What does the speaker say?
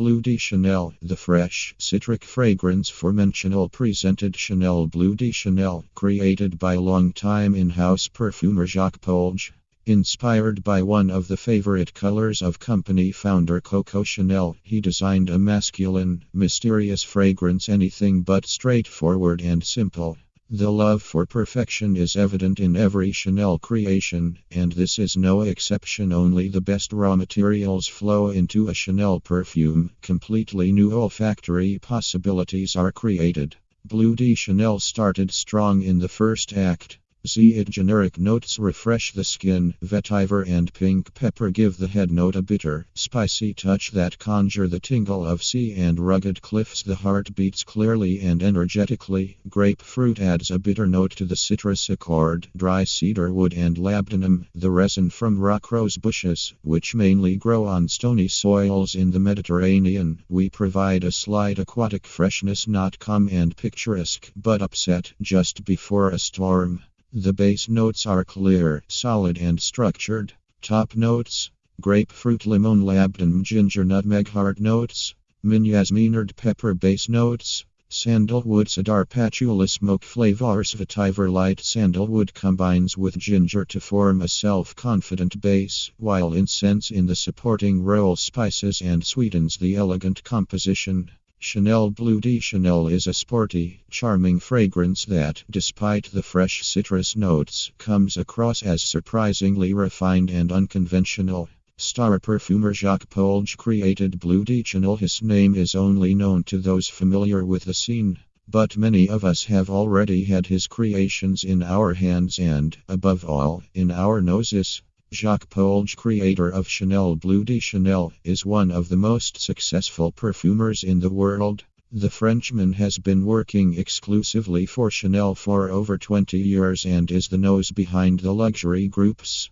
Bleu de Chanel, the fresh, citric fragrance for Chanel presented Chanel Bleu de Chanel, created by longtime in-house perfumer Jacques Polge. Inspired by one of the favorite colors of company founder Coco Chanel, he designed a masculine, mysterious fragrance anything but straightforward and simple. The love for perfection is evident in every Chanel creation, and this is no exception. Only the best raw materials flow into a Chanel perfume. Completely new olfactory possibilities are created. Bleu de Chanel started strong in the first act. Z it generic notes refresh the skin. Vetiver and pink pepper give the head note a bitter, spicy touch that conjure the tingle of sea and rugged cliffs. The heart beats clearly and energetically. Grapefruit adds a bitter note to the citrus accord. Dry cedar wood and labdanum, the resin from rock rose bushes, which mainly grow on stony soils in the Mediterranean. We provide a slight aquatic freshness, not calm and picturesque, but upset just before a storm. The base notes are clear, solid, and structured. Top notes grapefruit, lemon, labdanum, ginger, nutmeg, heart notes, minyasminard, pepper base notes. Sandalwood cedar patchouli smoke flavors vetiver light sandalwood combines with ginger to form a self-confident base, while incense in the supporting role spices and sweetens the elegant composition. Chanel Bleu de Chanel is a sporty, charming fragrance that, despite the fresh citrus notes, comes across as surprisingly refined and unconventional. Star perfumer Jacques Polge created Bleu de Chanel. His name is only known to those familiar with the scene. But many of us have already had his creations in our hands and, above all, in our noses. Jacques Polge, creator of Chanel Bleu de Chanel, is one of the most successful perfumers in the world. The Frenchman has been working exclusively for Chanel for over 20 years and is the nose behind the luxury groups.